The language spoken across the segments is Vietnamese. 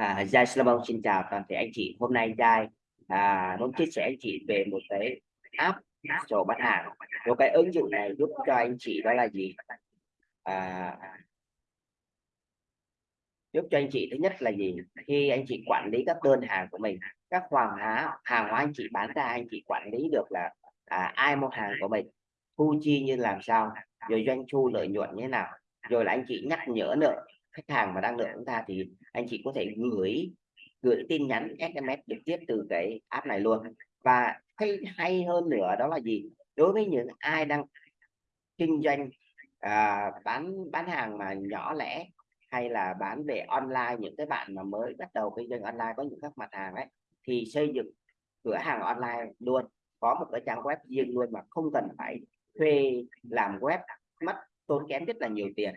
À, Giai Salomon xin chào toàn thể anh chị. Hôm nay Giai à, muốn chia sẻ anh chị về một cái app sổ bán hàng. Một cái ứng dụng này giúp cho anh chị đó là gì? À, giúp cho anh chị thứ nhất là gì? Khi anh chị quản lý các đơn hàng của mình, các hoàng hóa hàng hóa anh chị bán ra anh chị quản lý được là à, ai mua hàng của mình, thu chi như làm sao, rồi doanh thu lợi nhuận như thế nào, rồi là anh chị nhắc nhở nữa khách hàng mà đang nợ chúng ta thì anh chị có thể gửi gửi tin nhắn SMS trực tiếp từ cái app này luôn. Và hay hay hơn nữa đó là gì? Đối với những ai đang kinh doanh à, bán bán hàng mà nhỏ lẻ hay là bán về online những cái bạn mà mới bắt đầu kinh doanh online có những các mặt hàng ấy thì xây dựng cửa hàng online luôn. Có một cái trang web riêng luôn mà không cần phải thuê làm web mất tốn kém rất là nhiều tiền.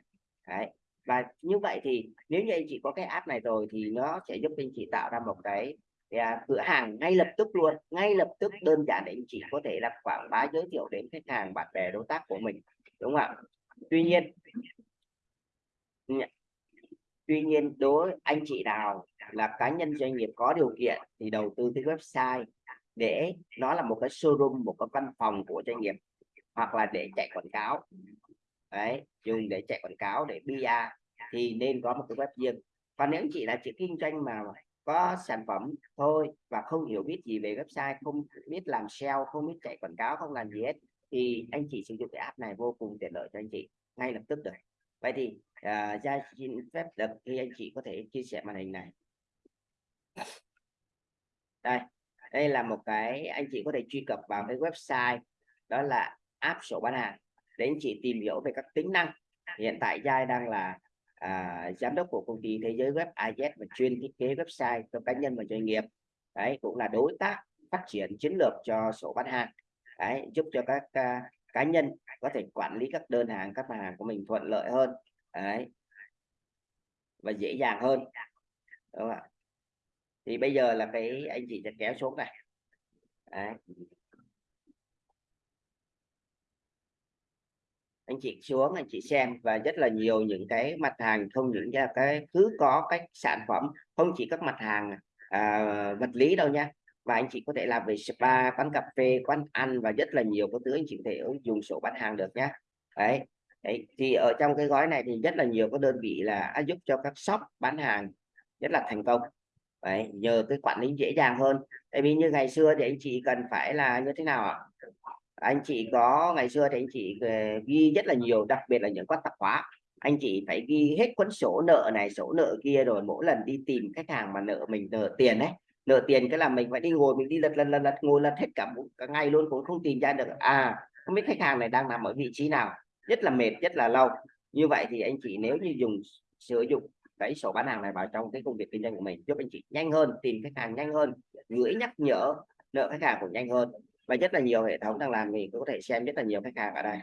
Đấy và như vậy thì nếu như anh chị có cái app này rồi thì nó sẽ giúp anh chị tạo ra một cái à, cửa hàng ngay lập tức luôn ngay lập tức đơn giản để anh chị có thể là quảng bá giới thiệu đến khách hàng bạn bè đối tác của mình đúng không ạ? Tuy nhiên ừ, tuy nhiên đối anh chị nào là cá nhân doanh nghiệp có điều kiện thì đầu tư cái website để nó là một cái showroom một cái văn phòng của doanh nghiệp hoặc là để chạy quảng cáo. Đấy dùng để chạy quảng cáo để bia thì nên có một cái web riêng. Còn nếu anh chị là chỉ kinh doanh mà có sản phẩm thôi và không hiểu biết gì về website không biết làm SEO không biết chạy quảng cáo không làm gì hết thì anh chị sử dụng cái app này vô cùng tiện lợi cho anh chị ngay lập tức được vậy thì uh, ra xin phép được khi anh chị có thể chia sẻ màn hình này. Đây đây là một cái anh chị có thể truy cập vào cái website đó là app sổ bán hàng để anh chị tìm hiểu về các tính năng. Hiện tại giai đang là à, giám đốc của công ty thế giới web AZ và chuyên thiết kế website cho cá nhân và doanh nghiệp. Đấy cũng là đối tác phát triển chiến lược cho sổ bán hàng. Đấy giúp cho các uh, cá nhân có thể quản lý các đơn hàng các mặt hàng của mình thuận lợi hơn. Đấy. Và dễ dàng hơn. Đúng không ạ? Thì bây giờ là cái anh chị sẽ kéo xuống này. Đấy. Anh chị xuống anh chị xem và rất là nhiều những cái mặt hàng không những là cái cứ có cái sản phẩm không chỉ các mặt hàng à, vật lý đâu nha. Và anh chị có thể làm về spa quán cà phê quán ăn và rất là nhiều cái thứ anh chị có thể dùng sổ bán hàng được nhá. Đấy Đấy, thì ở trong cái gói này thì rất là nhiều các đơn vị là giúp cho các shop bán hàng rất là thành công. Đấy, nhờ cái quản lý dễ dàng hơn. Tại vì như ngày xưa thì anh chị cần phải là như thế nào ạ? Anh chị có ngày xưa thì anh chị ờ, ghi rất là nhiều đặc biệt là những quát tạp hóa. Anh chị phải ghi hết cuốn sổ nợ này sổ nợ kia rồi mỗi lần đi tìm khách hàng mà nợ mình nợ tiền đấy nợ tiền cái là mình phải đi ngồi mình đi lật lần lần lật ngồi lật hết cả, cả ngày luôn cũng không tìm ra được. À không biết khách hàng này đang nằm ở vị trí nào. Rất là mệt rất là lâu như vậy thì anh chị nếu như dùng sử dụng cái sổ bán hàng này vào trong cái công việc kinh doanh của mình giúp anh chị nhanh hơn tìm khách hàng nhanh hơn gửi nhắc nhở nợ khách hàng cũng nhanh hơn và rất là nhiều hệ thống đang làm thì có thể xem rất là nhiều khách hàng ở đây.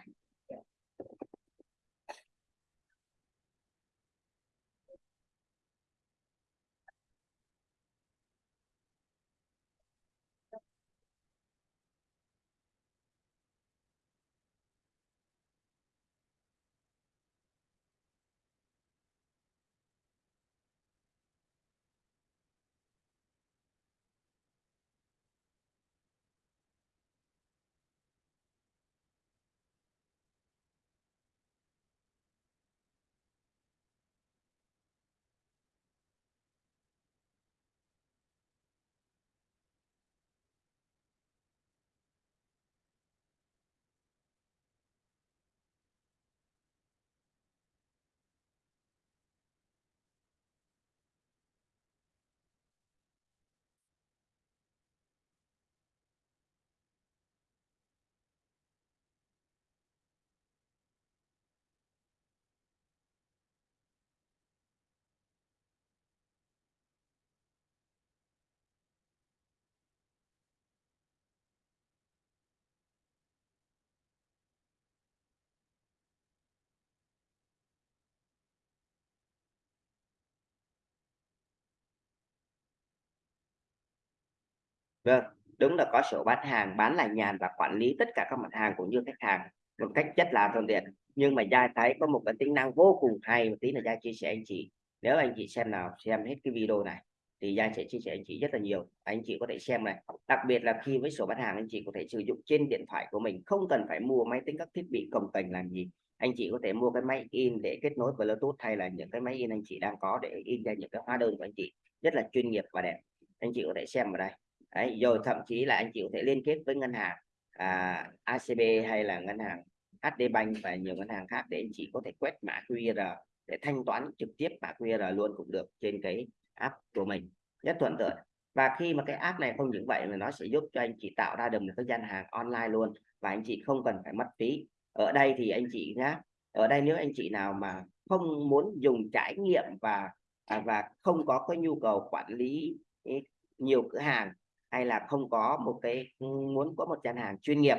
Vâng, đúng là có sổ bán hàng, bán là nhàn và quản lý tất cả các mặt hàng cũng như khách hàng một cách rất là thuận tiện. Nhưng mà Giai thấy có một cái tính năng vô cùng hay một tí là Giai chia sẻ anh chị. Nếu anh chị xem nào xem hết cái video này thì Giai sẽ chia sẻ anh chị rất là nhiều anh chị có thể xem này đặc biệt là khi với sổ bán hàng anh chị có thể sử dụng trên điện thoại của mình không cần phải mua máy tính các thiết bị công cành làm gì anh chị có thể mua cái máy in để kết nối Bluetooth hay là những cái máy in anh chị đang có để in ra những cái hóa đơn của anh chị rất là chuyên nghiệp và đẹp anh chị có thể xem ở đây Đấy, rồi thậm chí là anh chị có thể liên kết với ngân hàng à, ACB hay là ngân hàng HD Bank và nhiều ngân hàng khác để anh chị có thể quét mã QR để thanh toán trực tiếp mã QR luôn cũng được trên cái app của mình. Rất thuận tiện. Và khi mà cái app này không những vậy mà nó sẽ giúp cho anh chị tạo ra được một cái gian hàng online luôn và anh chị không cần phải mất phí. Ở đây thì anh chị nhá ở đây nếu anh chị nào mà không muốn dùng trải nghiệm và à, và không có cái nhu cầu quản lý ừ, nhiều cửa hàng hay là không có một cái, muốn có một gian hàng chuyên nghiệp?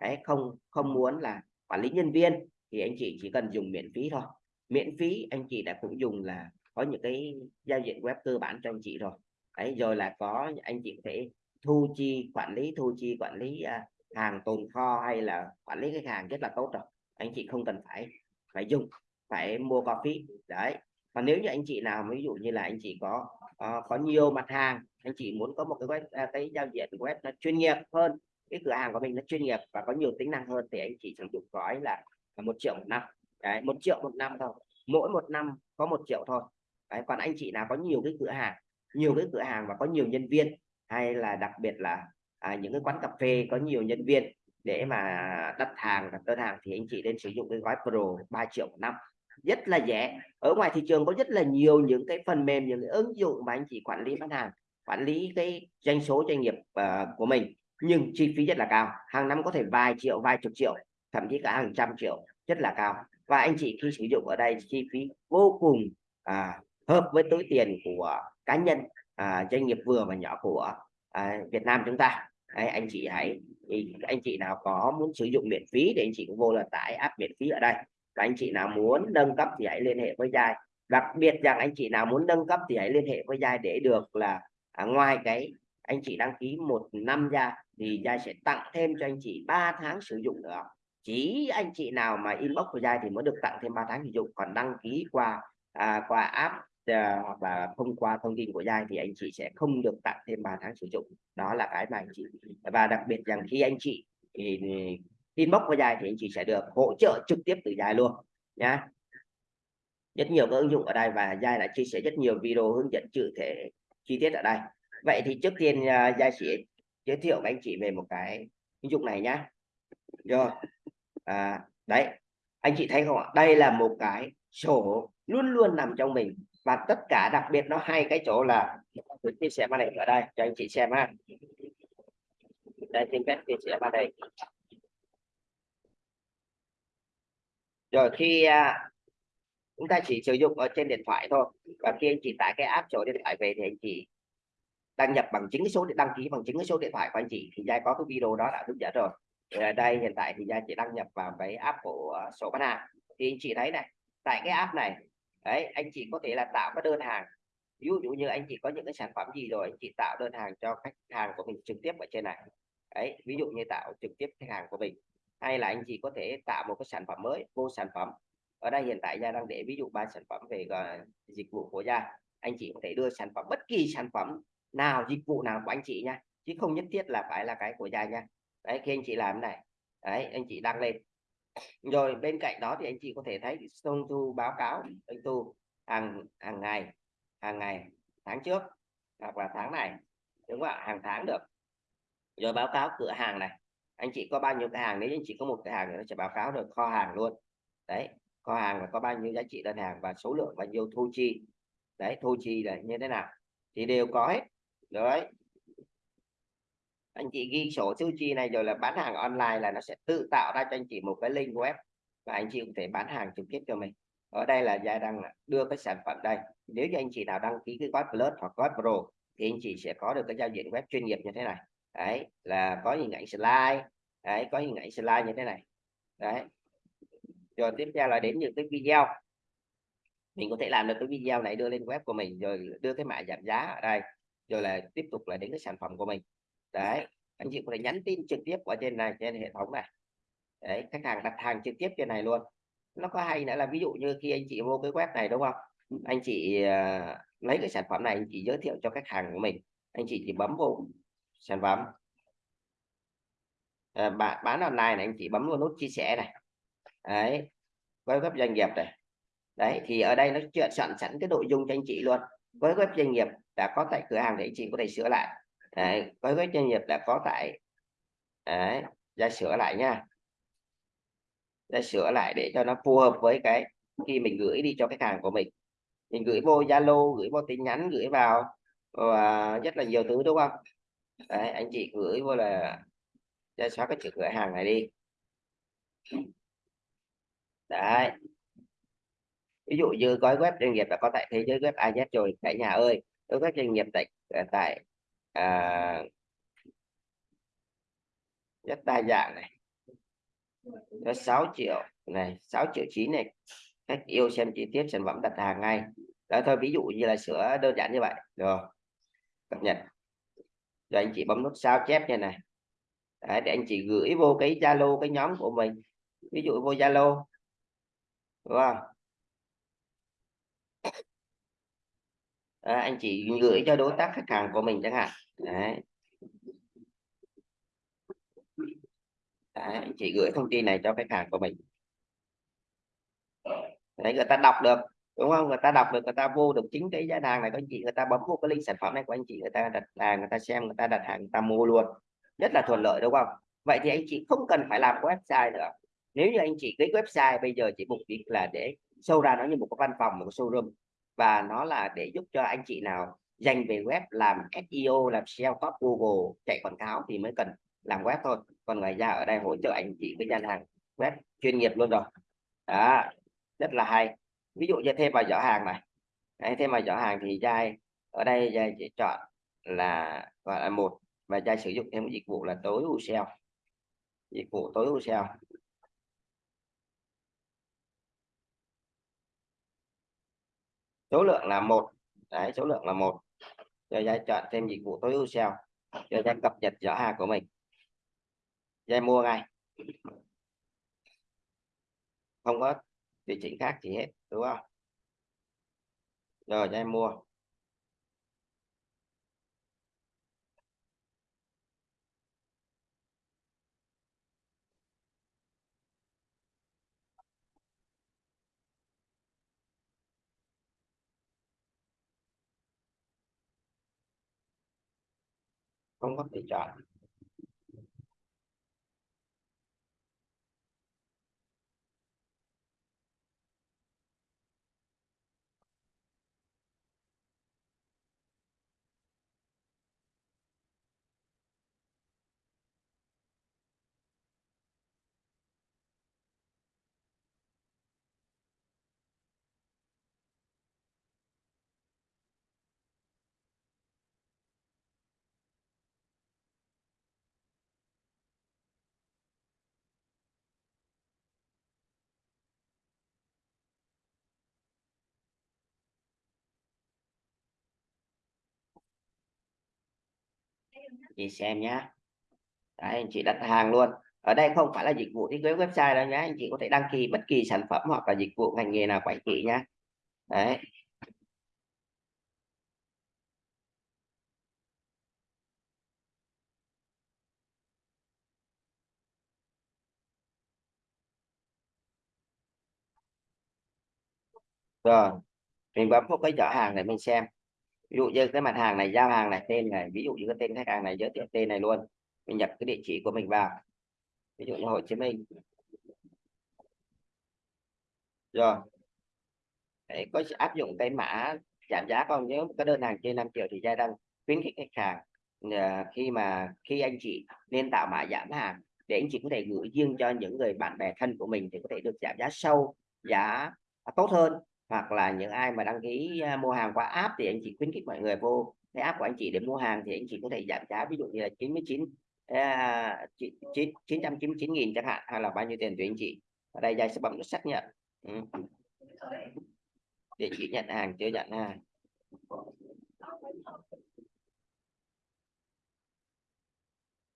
Đấy, không không muốn là quản lý nhân viên thì anh chị chỉ cần dùng miễn phí thôi. Miễn phí anh chị đã cũng dùng là có những cái giao diện web cơ bản cho anh chị rồi. Đấy, rồi là có, anh chị có thể thu chi, quản lý, thu chi, quản lý à, hàng tồn kho hay là quản lý khách hàng rất là tốt rồi. Anh chị không cần phải phải dùng, phải mua coffee. Đấy, còn nếu như anh chị nào, ví dụ như là anh chị có uh, có nhiều mặt hàng. Anh chị muốn có một cái web uh, cái giao diện web nó chuyên nghiệp hơn. Cái cửa hàng của mình nó chuyên nghiệp và có nhiều tính năng hơn thì anh chị sử dụng gói là một triệu một năm. Đấy một triệu một năm thôi. Mỗi một năm có một triệu thôi. Đấy còn anh chị nào có nhiều cái cửa hàng nhiều cái cửa hàng và có nhiều nhân viên hay là đặc biệt là à, những cái quán cà phê có nhiều nhân viên để mà đặt hàng đặt đơn hàng thì anh chị nên sử dụng cái gói Pro 3 triệu một năm rất là rẻ ở ngoài thị trường có rất là nhiều những cái phần mềm những cái ứng dụng mà anh chị quản lý bán hàng quản lý cái doanh số doanh nghiệp uh, của mình nhưng chi phí rất là cao. Hàng năm có thể vài triệu vài chục triệu thậm chí cả hàng trăm triệu rất là cao. Và anh chị khi sử dụng ở đây chi phí vô cùng à, hợp với túi tiền của cá nhân à, doanh nghiệp vừa và nhỏ của à, Việt Nam chúng ta. Đấy, anh chị hãy anh chị nào có muốn sử dụng miễn phí thì anh chị cũng vô là tải app miễn phí ở đây các anh chị nào muốn nâng cấp thì hãy liên hệ với Giai. Đặc biệt rằng anh chị nào muốn nâng cấp thì hãy liên hệ với Giai để được là à, ngoài cái anh chị đăng ký một năm ra thì Giai sẽ tặng thêm cho anh chị 3 tháng sử dụng nữa. Chỉ anh chị nào mà inbox của Giai thì mới được tặng thêm 3 tháng sử dụng. Còn đăng ký qua à, qua app à, hoặc là thông qua thông tin của Giai thì anh chị sẽ không được tặng thêm 3 tháng sử dụng. Đó là cái mà anh chị và đặc biệt rằng khi anh chị thì inbox của dài thì anh chị sẽ được hỗ trợ trực tiếp từ dài luôn nhá. Rất nhiều các ứng dụng ở đây và dài đã chia sẻ rất nhiều video hướng dẫn cụ thể chi tiết ở đây. Vậy thì trước tiên dài sẽ giới thiệu với anh chị về một cái ứng dụng này nhá. Rồi à, đấy anh chị thấy không ạ? Đây là một cái sổ luôn luôn nằm trong mình và tất cả đặc biệt nó hay cái chỗ là tôi chia sẻ màn hình ở đây cho anh chị xem ha. Đây xin phép chia sẻ màn hình rồi khi à, chúng ta chỉ sử dụng ở trên điện thoại thôi, và khi anh chị tải cái app sổ điện thoại về thì anh chị đăng nhập bằng chính cái số đăng ký bằng chính cái số điện thoại của anh chị, thì giai có cái video đó đã hướng dẫn rồi. Ở đây hiện tại thì giai chỉ đăng nhập vào cái app của à, sổ bán hàng. Thì anh chị thấy này, tại cái app này, đấy, anh chị có thể là tạo cái đơn hàng. Ví dụ như anh chị có những cái sản phẩm gì rồi, anh chị tạo đơn hàng cho khách hàng của mình trực tiếp ở trên này. Đấy, ví dụ như tạo trực tiếp khách hàng của mình hay là anh chị có thể tạo một cái sản phẩm mới vô sản phẩm. Ở đây hiện tại gia đang để ví dụ ba sản phẩm về uh, dịch vụ của gia. Anh chị có thể đưa sản phẩm bất kỳ sản phẩm nào dịch vụ nào của anh chị nha. Chứ không nhất thiết là phải là cái của gia nha. Đấy khi anh chị làm này đấy anh chị đăng lên. Rồi bên cạnh đó thì anh chị có thể thấy doanh thu báo cáo anh thu hàng hàng ngày hàng ngày tháng trước hoặc là tháng này đúng không ạ? Hàng tháng được. Rồi báo cáo cửa hàng này anh chị có bao nhiêu cái hàng, nếu anh chị có một cái hàng thì nó sẽ báo cáo được kho hàng luôn. Đấy, kho hàng là có bao nhiêu giá trị đơn hàng và số lượng bao nhiêu thu chi. Đấy, thu chi là như thế nào? Thì đều có hết. Đấy. Anh chị ghi sổ thu chi này rồi là bán hàng online là nó sẽ tự tạo ra cho anh chị một cái link web và anh chị có thể bán hàng trực tiếp cho mình. Ở đây là gia đang đưa cái sản phẩm đây. Nếu như anh chị nào đăng ký cái gói plus hoặc gói pro thì anh chị sẽ có được cái giao diện web chuyên nghiệp như thế này đấy là có hình ảnh slide. Đấy có hình ảnh slide như thế này. Đấy. Rồi tiếp theo là đến những cái video. Mình có thể làm được cái video này đưa lên web của mình rồi đưa cái mã giảm giá ở đây rồi là tiếp tục là đến cái sản phẩm của mình. Đấy anh chị có thể nhắn tin trực tiếp ở trên này trên hệ thống này. Đấy khách hàng đặt hàng trực tiếp trên này luôn. Nó có hay nữa là ví dụ như khi anh chị vô cái web này đúng không? Anh chị uh, lấy cái sản phẩm này anh chị giới thiệu cho khách hàng của mình. Anh chị chỉ bấm vô sản phẩm. À, bạn bán online này anh chị bấm vào nút chia sẻ này. Đấy với web doanh nghiệp này. Đấy thì ở đây nó chuyện soạn sẵn cái nội dung cho anh chị luôn. Với web doanh nghiệp đã có tại cửa hàng thì anh chị có thể sửa lại. Đấy, với web doanh nghiệp đã có tại đấy ra sửa lại nha. Ra sửa lại để cho nó phù hợp với cái khi mình gửi đi cho khách hàng của mình. Mình gửi vô Zalo gửi vô tin nhắn gửi vào và rất là nhiều thứ đúng không? Đấy, anh chị gửi vô là ra xóa cái chữ cửa hàng này đi. Đấy. Ví dụ như gói web doanh nghiệp đã có tại thế giới web AZ rồi cả nhà ơi đối với doanh nghiệp tại ờ, tại à, rất đa dạng này. Có 6 triệu này 6 triệu chín này. Khách yêu xem chi tiết sản phẩm đặt hàng ngay. Đó thôi ví dụ như là sửa đơn giản như vậy. Rồi cập nhật rồi anh chị bấm nút sao chép như này. Đấy, để anh chị gửi vô cái Zalo cái nhóm của mình. Ví dụ vô Zalo đúng không? À, anh chị gửi cho đối tác khách hàng của mình chẳng hạn. Đấy. Đấy, anh chị gửi thông tin này cho khách hàng của mình. Đấy, người ta đọc được đúng không? Người ta đọc được, người ta vô được chính cái giá hàng này của anh chị, người ta bấm vô cái link sản phẩm này của anh chị, người ta đặt hàng người ta xem, người ta đặt hàng, người ta mua luôn. Rất là thuận lợi, đúng không? Vậy thì anh chị không cần phải làm website nữa. Nếu như anh chị cái website bây giờ chỉ mục đích là để sâu ra nó như một cái văn phòng, một cái showroom, và nó là để giúp cho anh chị nào dành về web làm SEO làm SEO top Google, chạy quảng cáo thì mới cần làm web thôi. Còn ngoài ra ở đây hỗ trợ anh chị với gian hàng web chuyên nghiệp luôn rồi. Đó, rất là hay ví dụ như thêm vào giỏ hàng này. Đấy, thêm vào giỏ hàng thì giai ở đây giai chỉ chọn là gọi là một và giai sử dụng thêm dịch vụ là tối ưu SEO dịch vụ tối ưu SEO số lượng là một. Đấy số lượng là một. Rồi giai chọn thêm dịch vụ tối ưu SEO cho giai cập nhật giỏ hàng của mình. Giai mua ngay. Không có điều chỉnh khác gì hết, đúng không? Rồi, cho em mua. Không có thể chọn. Chị xem nhá, Đấy, anh chị đặt hàng luôn. Ở đây không phải là dịch vụ thiết kế website đâu nhé anh chị có thể đăng ký bất kỳ sản phẩm hoặc là dịch vụ ngành nghề nào của anh chị đấy. Rồi mình bấm vào cái giỏ hàng để mình xem ví dụ như cái mặt hàng này giao hàng này tên này ví dụ như cái tên khách hàng này giới thiệu tên này luôn. Mình nhập cái địa chỉ của mình vào. Ví dụ như Hồ Chí Minh. Rồi. Đấy, có áp dụng cái mã giảm giá không? Nếu có đơn hàng trên 5 triệu thì gia đang khuyến khích khách hàng ờ, khi mà khi anh chị nên tạo mã giảm hàng để anh chị có thể gửi riêng cho những người bạn bè thân của mình thì có thể được giảm giá sâu giá tốt hơn hoặc là những ai mà đăng ký à, mua hàng qua app thì anh chị khuyến khích mọi người vô cái app của anh chị để mua hàng thì anh chị có thể giảm giá ví dụ như là 99 à, 999 nghìn chẳng hạn hay là bao nhiêu tiền tùy anh chị. Ở đây dây sẽ bấm nút xác nhận. Ừ. để chị nhận hàng chưa nhận hàng.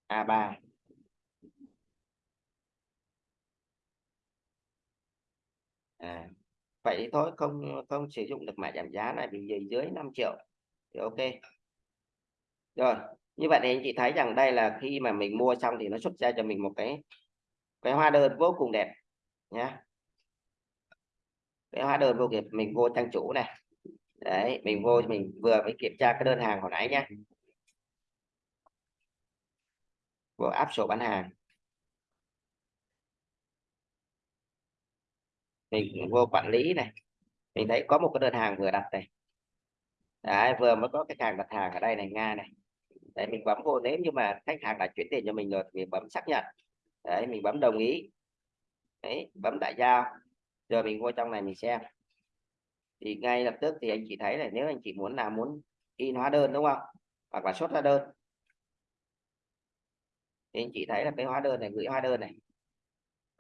A3 à, vậy thôi, không không sử dụng được mã giảm giá này vì dưới dưới 5 triệu thì ok. Rồi, như vậy thì anh chị thấy rằng đây là khi mà mình mua xong thì nó xuất ra cho mình một cái cái hóa đơn vô cùng đẹp nhé cái hóa đơn vô cùng mình vô trang chủ này. Đấy, mình vô, mình vừa mới kiểm tra cái đơn hàng hồi nãy nhé vừa áp sổ bán hàng. Mình vô quản lý này. Mình thấy có một cái đơn hàng vừa đặt này. Đấy, vừa mới có khách hàng đặt hàng ở đây này nga này. Đấy mình bấm vô nếu như mà khách hàng đã chuyển tiền cho mình rồi thì mình bấm xác nhận. Đấy mình bấm đồng ý. Đấy bấm đại giao. Rồi mình vô trong này mình xem. Thì ngay lập tức thì anh chị thấy là nếu anh chị muốn là muốn in hóa đơn đúng không? Hoặc là xuất hóa đơn. Thì anh chị thấy là cái hóa đơn này gửi hóa đơn này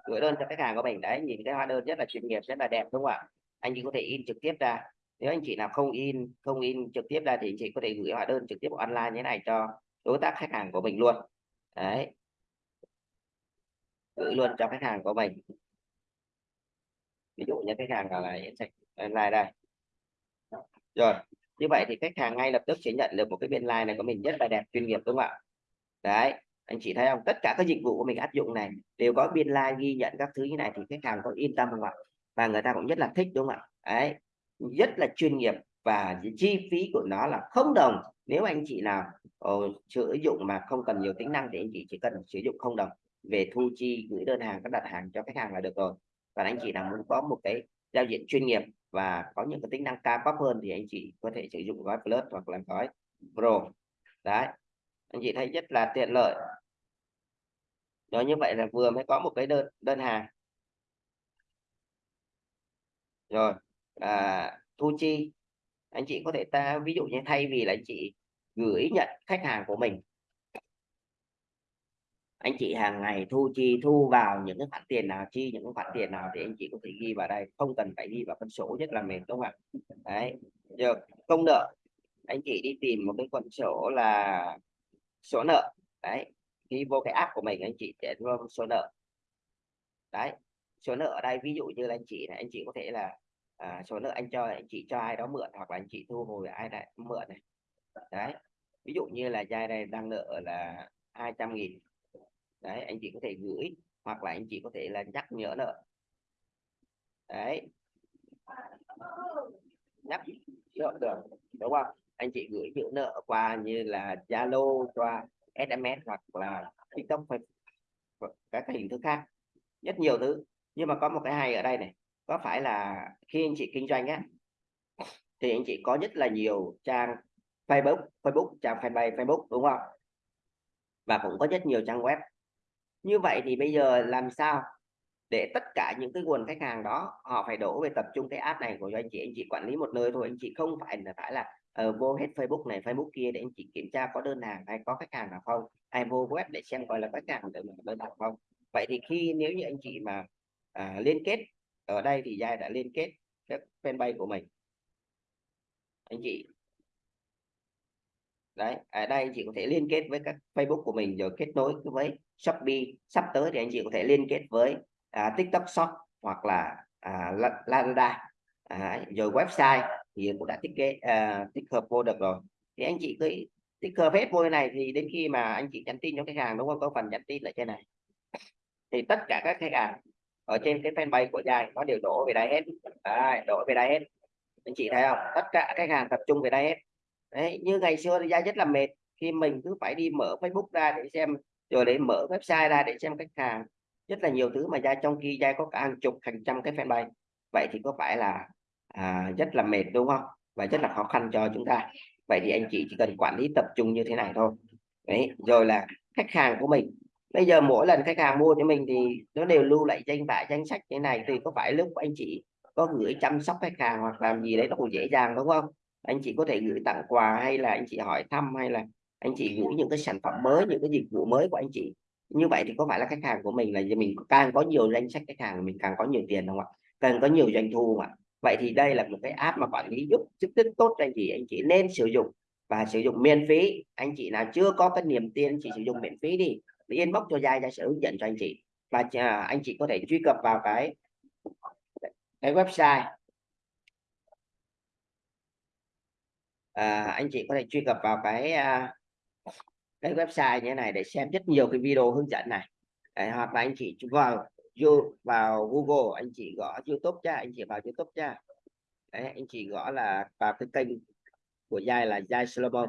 gửi đơn cho khách hàng của mình. Đấy, nhìn cái hóa đơn rất là chuyên nghiệp, rất là đẹp, đúng không ạ? Anh chị có thể in trực tiếp ra. Nếu anh chị nào không in không in trực tiếp ra thì anh chị có thể gửi hóa đơn trực tiếp online như thế này cho đối tác khách hàng của mình luôn. Đấy. Gửi luôn cho khách hàng của mình. Ví dụ như khách hàng là online đây rồi, như vậy thì khách hàng ngay lập tức sẽ nhận được một cái biên like này của mình rất là đẹp, chuyên nghiệp, đúng không ạ? Đấy anh chị thấy không? Tất cả các dịch vụ của mình áp dụng này đều có biên like ghi nhận các thứ như này thì khách hàng có yên tâm không ạ? Và người ta cũng rất là thích, đúng không ạ? Đấy, rất là chuyên nghiệp và chi phí của nó là không đồng. Nếu anh chị nào ờ, sử dụng mà không cần nhiều tính năng thì anh chị chỉ cần sử dụng không đồng. Về thu chi, gửi đơn hàng, các đặt hàng cho khách hàng là được rồi. Và anh chị nào muốn có một cái giao diện chuyên nghiệp và có những cái tính năng cao cấp hơn thì anh chị có thể sử dụng gói plus hoặc là gói pro. Đấy, anh chị thấy rất là tiện lợi đó như vậy là vừa mới có một cái đơn đơn hàng. Rồi à, thu chi. Anh chị có thể ta ví dụ như thay vì là anh chị gửi nhận khách hàng của mình anh chị hàng ngày thu chi thu vào những cái khoản tiền nào chi những khoản tiền nào thì anh chị có thể ghi vào đây. Không cần phải ghi vào phân số rất là mềm đúng không ạ? Đấy giờ công nợ. Anh chị đi tìm một cái con sổ là số nợ. Đấy khi vô cái app của mình anh chị sẽ vô số nợ. Đấy số nợ ở đây ví dụ như là anh chị này anh chị có thể là à, số nợ anh cho anh chị cho ai đó mượn hoặc là anh chị thu hồi ai đã mượn này. Đấy ví dụ như là giai này đang nợ là 200 nghìn đấy anh chị có thể gửi hoặc là anh chị có thể là nhắc nhở nợ. Đấy. Nhắc nhở được đúng không? Anh chị gửi chữ nợ qua như là Zalo qua SMS hoặc là TikTok các cái hình thức khác. Rất nhiều thứ. Nhưng mà có một cái hay ở đây này. Có phải là khi anh chị kinh doanh á, thì anh chị có rất là nhiều trang Facebook Facebook, trang fanpage Facebook, đúng không? Và cũng có rất nhiều trang web. Như vậy thì bây giờ làm sao để tất cả những cái nguồn khách hàng đó họ phải đổ về tập trung cái app này của anh chị? Anh chị quản lý một nơi thôi. Anh chị không phải là phải là uh, vô hết Facebook này Facebook kia để anh chị kiểm tra có đơn hàng hay có khách hàng nào không? Hay vô web để xem coi là khách hàng để mình đơn hàng không? Vậy thì khi nếu như anh chị mà uh, liên kết ở đây thì giai đã liên kết các fanpage của mình. Anh chị. Đấy ở đây anh chị có thể liên kết với các Facebook của mình rồi kết nối với Shopee. Sắp tới thì anh chị có thể liên kết với à, TikTok Shop hoặc là à, Lazada. À, rồi website thì cũng đã thiết kế à, tích hợp vô được rồi. Thì anh chị cứ tích hợp hết vô này thì đến khi mà anh chị nhắn tin cho khách hàng đúng không? Có phần nhắn tin lại trên này. Thì tất cả các khách hàng ở trên cái fanpage của dài nó đều đổ về đây hết. Đấy, đổ về đây hết. Anh chị thấy không? Tất cả khách hàng tập trung về đây hết. Đấy như ngày xưa thì dài rất là mệt. Khi mình cứ phải đi mở Facebook ra để xem rồi để mở website ra để xem khách hàng. Rất là nhiều thứ mà ra trong khi gia có cả hàng chục hàng trăm cái fanpage. Vậy thì có phải là à, rất là mệt đúng không? Và rất là khó khăn cho chúng ta. Vậy thì anh chị chỉ cần quản lý tập trung như thế này thôi. Đấy rồi là khách hàng của mình. Bây giờ mỗi lần khách hàng mua cho mình thì nó đều lưu lại danh bạ danh sách như này. Thì có phải lúc anh chị có gửi chăm sóc khách hàng hoặc làm gì đấy nó cũng dễ dàng đúng không? Anh chị có thể gửi tặng quà hay là anh chị hỏi thăm hay là anh chị gửi những cái sản phẩm mới những cái dịch vụ mới của anh chị. Như vậy thì có phải là khách hàng của mình là mình càng có nhiều danh sách khách hàng mình càng có nhiều tiền không ạ? Càng có nhiều doanh thu ạ? vậy thì đây là một cái app mà quản lý giúp giúp rất tốt cho anh chị. Anh chị nên sử dụng và sử dụng miễn phí. Anh chị nào chưa có cái niềm tin anh chị sử dụng miễn phí đi. Để inbox cho dài ra sẽ hướng dẫn cho anh chị. Và à, anh chị có thể truy cập vào cái cái website. À, anh chị có thể truy cập vào cái à, cái website như thế này để xem rất nhiều cái video hướng dẫn này. Đấy, hoặc là anh chị vào vô vào Google anh chị gõ YouTube cha anh chị vào YouTube cha Đấy, anh chị gõ là vào cái kênh của Giai là Giai Solomon.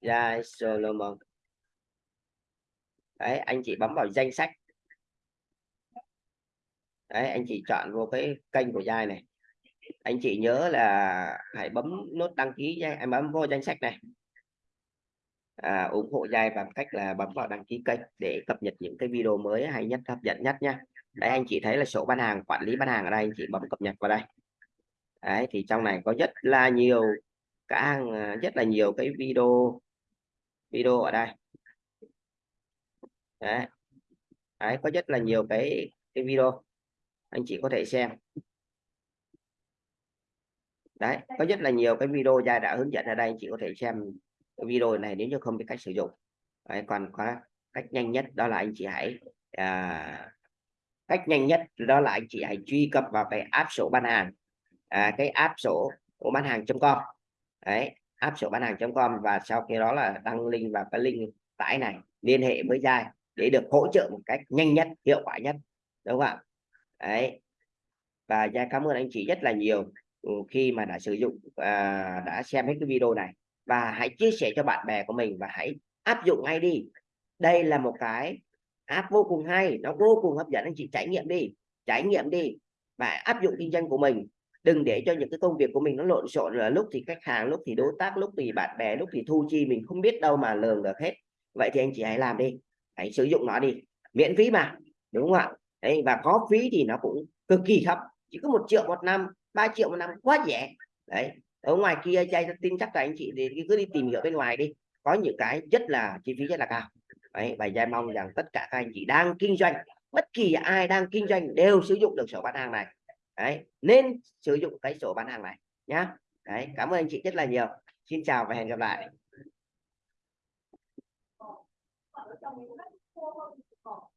Giai Solomon. Đấy anh chị bấm vào danh sách. Đấy anh chị chọn vô cái kênh của Giai này. Anh chị nhớ là hãy bấm nút đăng ký Giai em bấm vô danh sách này à, ủng hộ dai bằng cách là bấm vào đăng ký kênh để cập nhật những cái video mới hay nhất hấp dẫn nhất nha đấy anh chị thấy là sổ bán hàng quản lý bán hàng ở đây anh chị bấm cập nhật vào đây. Đấy thì trong này có rất là nhiều cả à, rất là nhiều cái video video ở đây. Đấy. đấy có rất là nhiều cái cái video anh chị có thể xem. Đấy có rất là nhiều cái video gia đã hướng dẫn ở đây anh chị có thể xem video này nếu như không biết cách sử dụng. Đấy, còn có cách nhanh nhất đó là anh chị hãy à, cách nhanh nhất đó là anh chị hãy truy cập vào cái app sổ bán hàng. À, cái app sổ của bán hàng.com đấy app sổ bán hàng.com và sau khi đó là đăng link vào cái link tải này liên hệ với Giai để được hỗ trợ một cách nhanh nhất hiệu quả nhất đúng không ạ? Đấy và Giai cảm ơn anh chị rất là nhiều ừ, khi mà đã sử dụng à, đã xem hết cái video này và hãy chia sẻ cho bạn bè của mình và hãy áp dụng ngay đi. Đây là một cái app vô cùng hay, nó vô cùng hấp dẫn, anh chị trải nghiệm đi, trải nghiệm đi và áp dụng kinh doanh của mình. Đừng để cho những cái công việc của mình nó lộn xộn, là lúc thì khách hàng, lúc thì đối tác, lúc thì bạn bè, lúc thì thu chi, mình không biết đâu mà lường được hết. Vậy thì anh chị hãy làm đi, hãy sử dụng nó đi, miễn phí mà, đúng không ạ? Đấy, và có phí thì nó cũng cực kỳ thấp, chỉ có một triệu một năm 3 triệu một năm quá rẻ. Đấy ở ngoài kia trai tin chắc là anh chị thì cứ đi tìm hiểu bên ngoài đi. Có những cái rất là, chi phí rất là cao. Đấy, và giai mong rằng tất cả các anh chị đang kinh doanh, bất kỳ ai đang kinh doanh đều sử dụng được sổ bán hàng này. Đấy, nên sử dụng cái sổ bán hàng này nhá. Đấy, cảm ơn anh chị rất là nhiều. Xin chào và hẹn gặp lại.